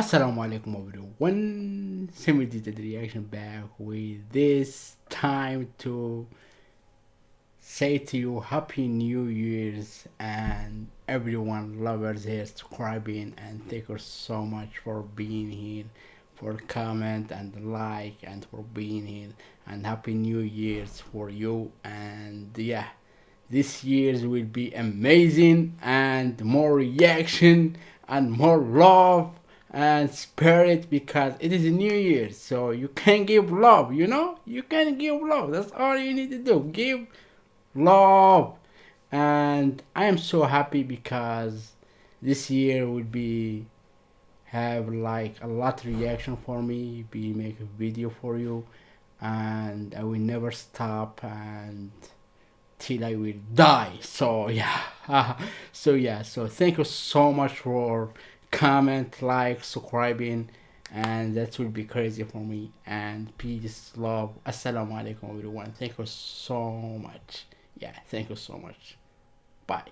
Assalamu alaikum everyone. Semi did the reaction back with this time to say to you happy new year's and everyone lovers here subscribing and thank you so much for being here for comment and like and for being here and happy new year's for you and yeah this year's will be amazing and more reaction and more love and spirit because it is a new year. So you can give love you know? You can give love. That's all you need to do. Give love. And i am so happy because this year would be have like a lot reaction for me. Be make a video for you. And i will never stop and till i will die. So yeah. So yeah. So thank you so much for comment like subscribing and that will be crazy for me. And peace love. Assalamu alaikum everyone. Thank you so much. Yeah thank you so much. Bye